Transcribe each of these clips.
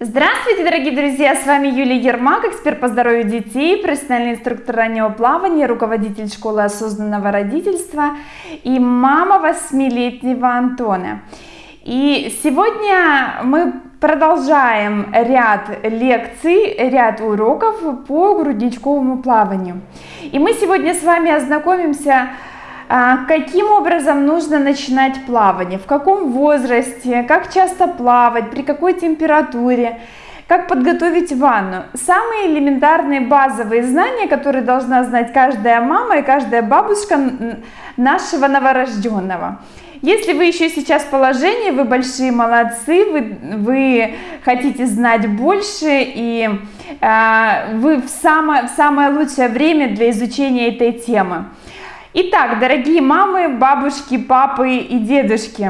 Здравствуйте, дорогие друзья! С вами Юлия Ермак, эксперт по здоровью детей, профессиональный инструктор раннего плавания, руководитель школы осознанного родительства и мама восьмилетнего Антона. И сегодня мы продолжаем ряд лекций, ряд уроков по грудничковому плаванию. И мы сегодня с вами ознакомимся а, каким образом нужно начинать плавание, в каком возрасте, как часто плавать, при какой температуре, как подготовить ванну. Самые элементарные базовые знания, которые должна знать каждая мама и каждая бабушка нашего новорожденного. Если вы еще сейчас в положении, вы большие молодцы, вы, вы хотите знать больше и э, вы в самое, в самое лучшее время для изучения этой темы. Итак, дорогие мамы, бабушки, папы и дедушки,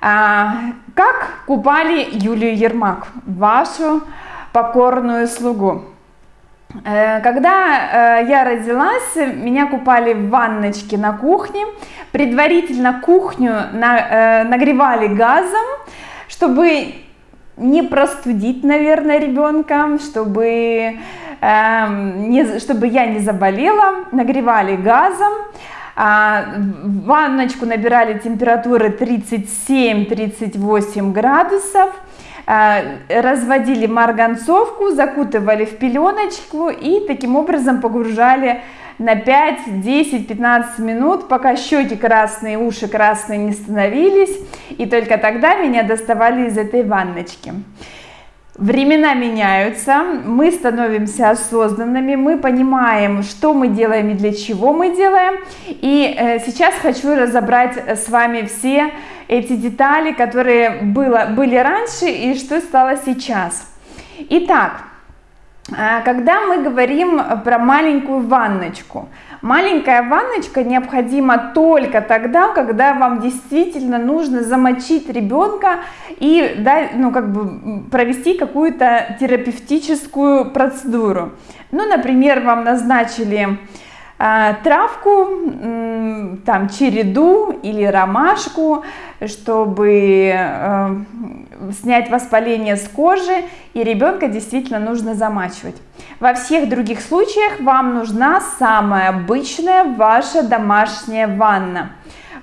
а, как купали Юлию Ермак, вашу покорную слугу? Э, когда э, я родилась, меня купали в ванночке на кухне. Предварительно кухню э, нагревали газом, чтобы не простудить, наверное, ребенка, чтобы чтобы я не заболела, нагревали газом, а, ванночку набирали температуры 37-38 градусов, а, разводили марганцовку, закутывали в пеленочку и таким образом погружали на 5, 10, 15 минут, пока щеки красные, уши красные не становились, и только тогда меня доставали из этой ванночки. Времена меняются, мы становимся осознанными, мы понимаем, что мы делаем и для чего мы делаем. И э, сейчас хочу разобрать с вами все эти детали, которые было, были раньше и что стало сейчас. Итак, э, когда мы говорим про маленькую ванночку, Маленькая ванночка необходима только тогда, когда вам действительно нужно замочить ребенка и да, ну, как бы провести какую-то терапевтическую процедуру. Ну, например, вам назначили травку, э, там череду или ромашку, чтобы э, снять воспаление с кожи, и ребенка действительно нужно замачивать. Во всех других случаях вам нужна самая обычная ваша домашняя ванна.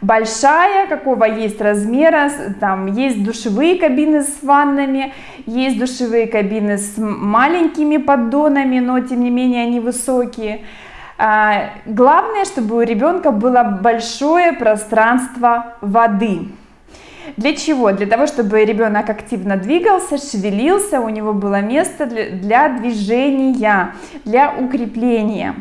Большая, какого есть размера, там есть душевые кабины с ваннами, есть душевые кабины с маленькими поддонами, но тем не менее они высокие. А, главное, чтобы у ребенка было большое пространство воды. Для чего? Для того, чтобы ребенок активно двигался, шевелился, у него было место для, для движения, для укрепления.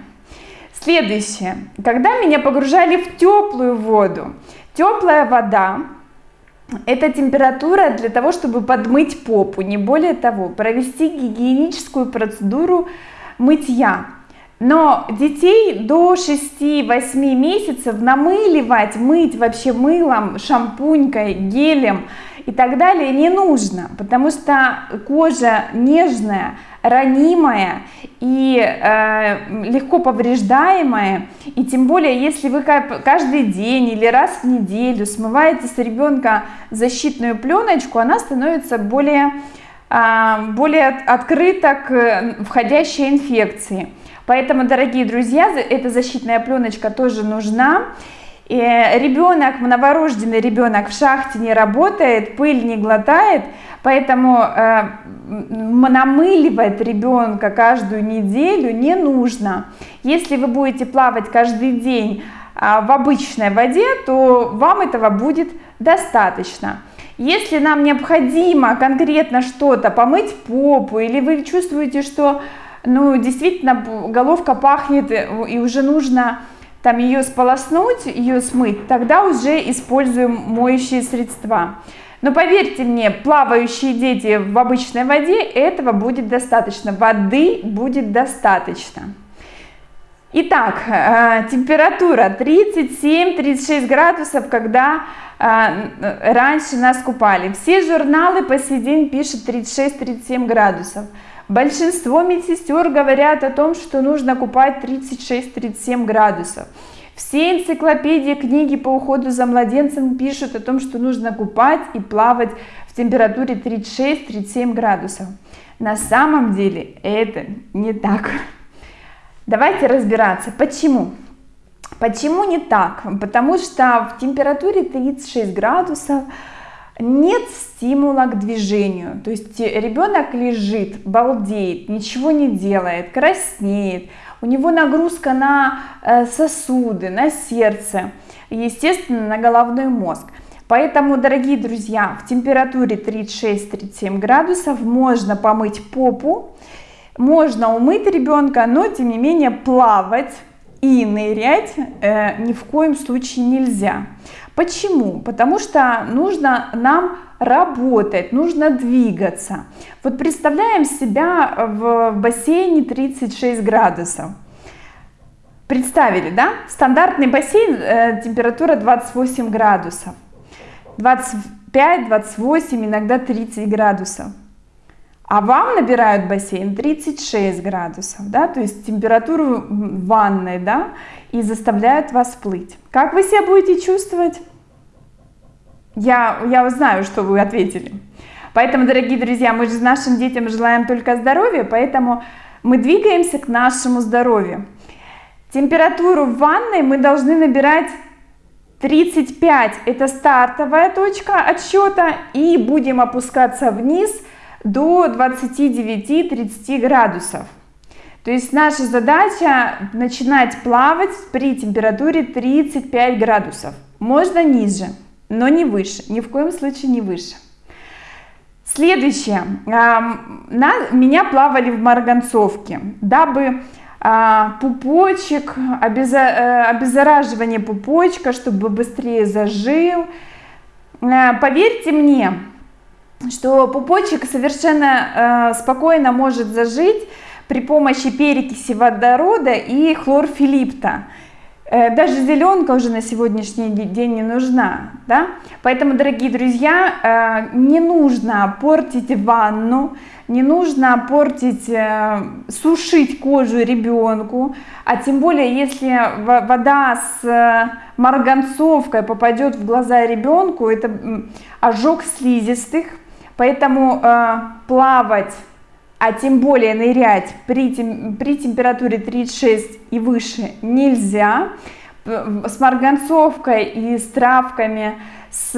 Следующее. Когда меня погружали в теплую воду, теплая вода, это температура для того, чтобы подмыть попу, не более того, провести гигиеническую процедуру мытья. Но детей до 6-8 месяцев намыливать, мыть вообще мылом, шампунькой, гелем и так далее не нужно, потому что кожа нежная, ранимая и э, легко повреждаемая, и тем более, если вы каждый день или раз в неделю смываете с ребенка защитную пленочку, она становится более, э, более открыта к входящей инфекции. Поэтому, дорогие друзья, эта защитная пленочка тоже нужна. И ребенок, новорожденный ребенок в шахте не работает, пыль не глотает, поэтому э, намыливать ребенка каждую неделю не нужно. Если вы будете плавать каждый день э, в обычной воде, то вам этого будет достаточно. Если нам необходимо конкретно что-то, помыть попу, или вы чувствуете, что ну, действительно, головка пахнет, э, и уже нужно там ее сполоснуть, ее смыть, тогда уже используем моющие средства. Но поверьте мне, плавающие дети в обычной воде, этого будет достаточно, воды будет достаточно. Итак, э, температура 37-36 градусов, когда э, раньше нас купали. Все журналы по сей день пишут 36-37 градусов. Большинство медсестер говорят о том, что нужно купать 36-37 градусов. Все энциклопедии, книги по уходу за младенцем пишут о том, что нужно купать и плавать в температуре 36-37 градусов. На самом деле это не так. Давайте разбираться, почему. Почему не так? Потому что в температуре 36 градусов нет стимула к движению. То есть ребенок лежит, балдеет, ничего не делает, краснеет. У него нагрузка на э, сосуды, на сердце, естественно, на головной мозг. Поэтому, дорогие друзья, в температуре 36-37 градусов можно помыть попу, можно умыть ребенка, но тем не менее плавать и нырять э, ни в коем случае нельзя. Почему? Потому что нужно нам работать, нужно двигаться. Вот представляем себя в бассейне 36 градусов. Представили, да? Стандартный бассейн, э, температура 28 градусов. 25, 28, иногда 30 градусов. А вам набирают бассейн 36 градусов, да, то есть температуру ванной, да, и заставляют вас плыть. Как вы себя будете чувствовать? Я, я знаю, что вы ответили. Поэтому, дорогие друзья, мы же нашим детям желаем только здоровья, поэтому мы двигаемся к нашему здоровью. Температуру в ванной мы должны набирать 35 это стартовая точка отсчета и будем опускаться вниз до 29-30 градусов. То есть наша задача начинать плавать при температуре 35 градусов. Можно ниже, но не выше, ни в коем случае не выше. Следующее. Меня плавали в марганцовке, дабы а, пупочек, э, обеззараживание пупочка, чтобы быстрее зажил. Э, поверьте мне, что пупочек совершенно э, спокойно может зажить при помощи перекиси водорода и хлорфилипта. Э, даже зеленка уже на сегодняшний день не нужна, да? Поэтому, дорогие друзья, э, не нужно портить ванну, не нужно портить, э, сушить кожу ребенку, а тем более, если вода с марганцовкой попадет в глаза ребенку, это ожог слизистых, поэтому плавать а тем более нырять при, тем, при температуре 36 и выше нельзя. С марганцовкой и с травками, с,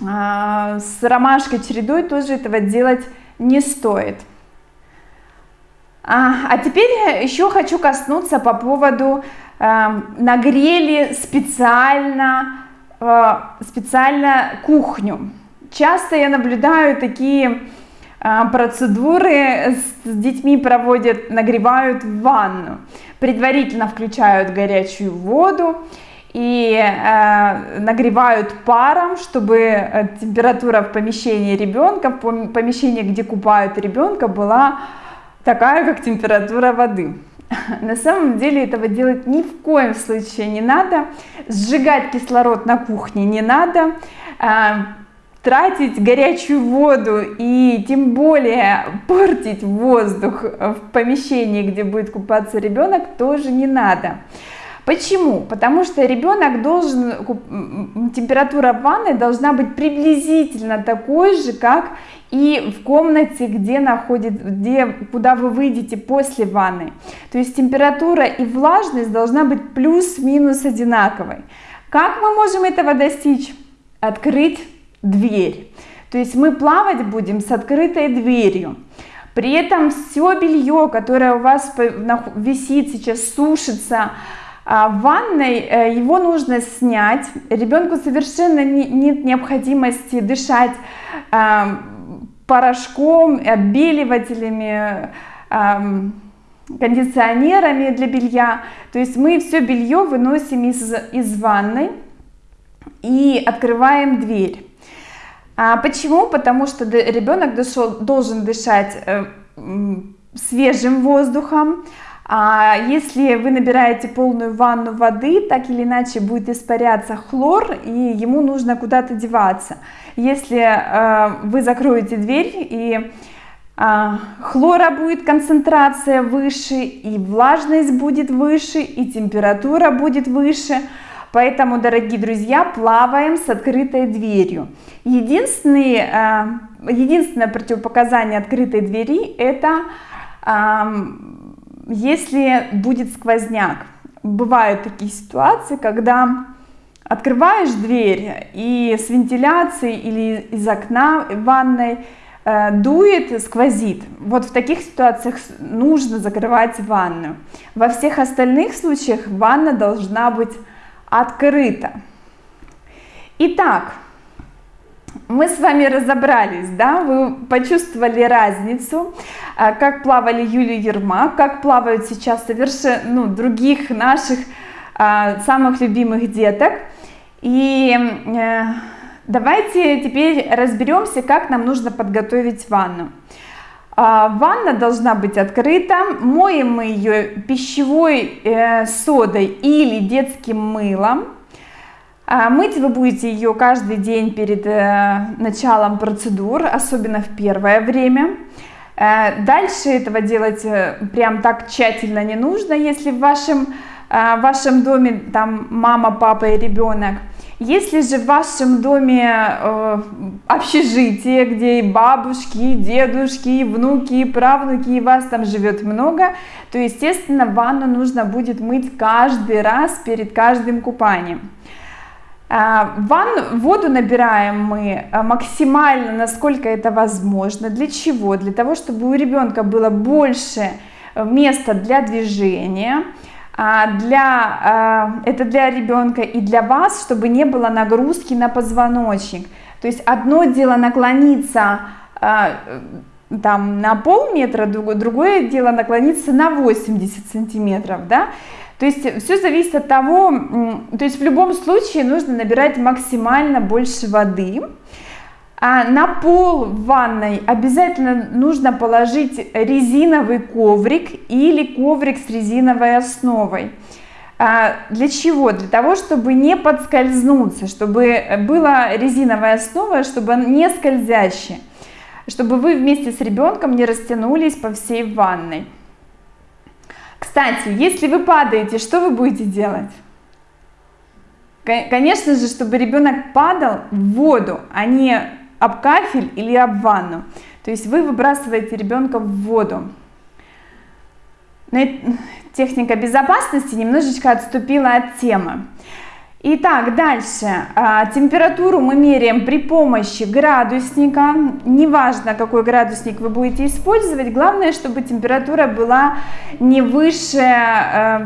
а, с ромашкой чередой тоже этого делать не стоит. А, а теперь еще хочу коснуться по поводу э, нагрели специально, э, специально кухню. Часто я наблюдаю такие а, процедуры с детьми проводят, нагревают ванну. Предварительно включают горячую воду и э, нагревают паром, чтобы э, температура в помещении ребенка, в помещении, где купают ребенка, была такая, как температура воды. На самом деле этого делать ни в коем случае не надо. Сжигать кислород на кухне не надо. Тратить горячую воду и тем более портить воздух в помещении, где будет купаться ребенок, тоже не надо. Почему? Потому что ребенок должен, температура ванны должна быть приблизительно такой же, как и в комнате, где находит, где, куда вы выйдете после ванны. То есть температура и влажность должна быть плюс-минус одинаковой. Как мы можем этого достичь? Открыть дверь. То есть мы плавать будем с открытой дверью. При этом все белье, которое у вас висит сейчас, сушится а, в ванной, э, его нужно снять. Ребенку совершенно нет необходимости дышать а, порошком, отбеливателями, а, кондиционерами для белья. То есть мы все белье выносим из, из ванной и открываем дверь. А почему? Потому что ребенок должен дышать э, свежим воздухом. А если вы набираете полную ванну воды, так или иначе будет испаряться хлор, и ему нужно куда-то деваться. Если э, вы закроете дверь и э, хлора будет концентрация выше, и влажность будет выше, и температура будет выше, Поэтому, дорогие друзья, плаваем с открытой дверью. Единственный, э, единственное противопоказание открытой двери это если будет сквозняк. Бывают такие ситуации, когда открываешь дверь и с вентиляцией или из окна ванной э, дует, сквозит. Вот в таких ситуациях нужно закрывать ванну. Во всех остальных случаях ванна должна быть открыта. Итак, мы с вами разобрались, да, вы почувствовали разницу, а, как плавали Юлия Ермак, как плавают сейчас совершенно ну, других наших а, самых любимых деток. И э, давайте теперь разберемся, как нам нужно подготовить ванну. А, ванна должна быть открыта, моем мы ее пищевой э, содой или детским мылом. А, мыть вы будете ее каждый день перед э, началом процедур, особенно в первое время. Э, дальше этого делать прям так тщательно не нужно, если в вашем, в вашем доме там мама, папа и ребенок. Если же в вашем доме э, общежитие, где и бабушки, и дедушки, и внуки, и правнуки, и вас там живет много, то, естественно, ванну нужно будет мыть каждый раз перед каждым купанием. А, ван, воду набираем мы а, максимально, насколько это возможно. Для чего? Для того, чтобы у ребенка было больше э, места для движения. А, для, это для ребенка и для вас, чтобы не было нагрузки на позвоночник. То есть одно дело наклониться там на полметра, другое дело наклониться на 80 сантиметров, да, то есть все зависит от того, то есть в любом случае нужно набирать максимально больше воды. А на пол в ванной обязательно нужно положить резиновый коврик или коврик с резиновой основой. А для чего? Для того, чтобы не подскользнуться, чтобы была резиновая основа, чтобы не скользящая, чтобы вы вместе с ребенком не растянулись по всей ванной. Кстати, если вы падаете, что вы будете делать? Конечно же, чтобы ребенок падал в воду, а не об кафель или об ванну. То есть вы выбрасываете ребенка в воду. Но техника безопасности немножечко отступила от темы. Итак, дальше. А, температуру мы меряем при помощи градусника. Неважно, какой градусник вы будете использовать, главное, чтобы температура была не выше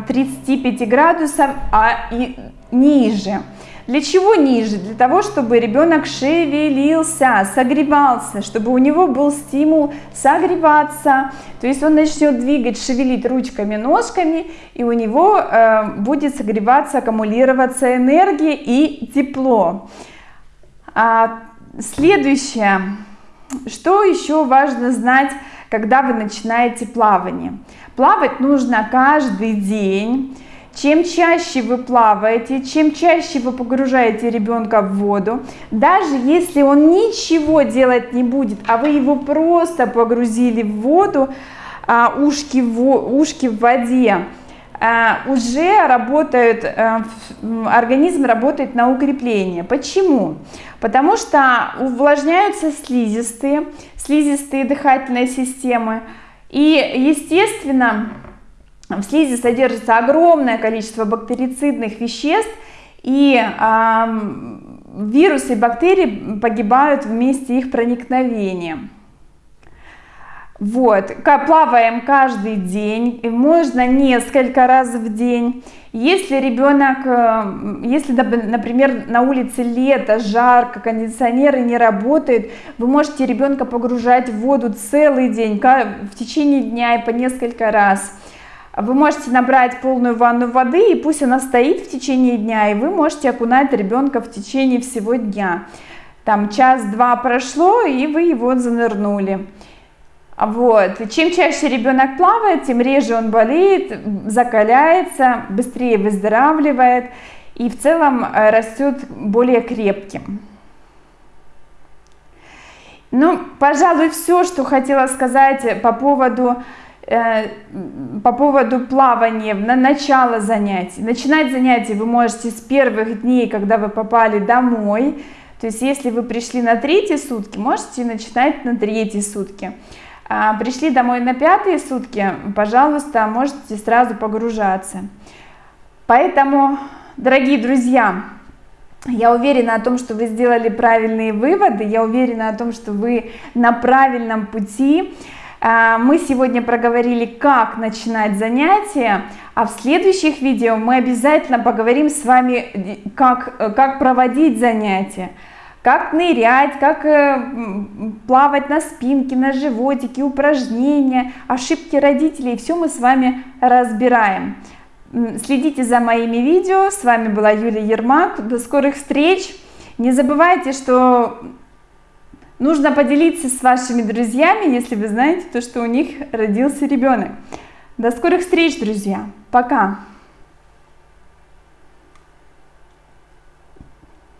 35 э, градусов, а и ниже. Для чего ниже? Для того, чтобы ребенок шевелился, согревался, чтобы у него был стимул согреваться. То есть он начнет двигать, шевелить ручками, ножками, и у него э, будет согреваться, аккумулироваться энергия и тепло. А, следующее. Что еще важно знать, когда вы начинаете плавание? Плавать нужно каждый день чем чаще вы плаваете, чем чаще вы погружаете ребенка в воду, даже если он ничего делать не будет, а вы его просто погрузили в воду, а, ушки, в, ушки в воде, а, уже работают, а, организм работает на укрепление. Почему? Потому что увлажняются слизистые, слизистые дыхательной системы, и, естественно, в слизи содержится огромное количество бактерицидных веществ, и э, вирусы и бактерии погибают вместе их проникновения. Вот, плаваем каждый день, можно несколько раз в день. Если ребенок, э, если, например, на улице лето, жарко, кондиционеры не работают, вы можете ребенка погружать в воду целый день, в течение дня и по несколько раз. Вы можете набрать полную ванну воды, и пусть она стоит в течение дня, и вы можете окунать ребенка в течение всего дня. Там час-два прошло, и вы его занырнули. Вот. чем чаще ребенок плавает, тем реже он болеет, закаляется, быстрее выздоравливает и в целом э, растет более крепким. Ну, пожалуй, все, что хотела сказать по поводу по поводу плавания, на начало занятий. Начинать занятия вы можете с первых дней, когда вы попали домой. То есть если вы пришли на третьи сутки, можете начинать на третьи сутки. А пришли домой на пятые сутки, пожалуйста, можете сразу погружаться. Поэтому, дорогие друзья, я уверена о том, что вы сделали правильные выводы, я уверена о том, что вы на правильном пути. А, мы сегодня проговорили, как начинать занятия, а в следующих видео мы обязательно поговорим с вами, как, как проводить занятия, как нырять, как э, плавать на спинке, на животике, упражнения, ошибки родителей, все мы с вами разбираем. Следите за моими видео. С вами была Юлия Ермак. До скорых встреч. Не забывайте, что нужно поделиться с вашими друзьями, если вы знаете, то, что у них родился ребенок. До скорых встреч, друзья. Пока.